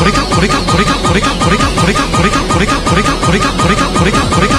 これかこれかこれかこれかこれかこれかこれかこれかこれかこれかこれかこれかこれか。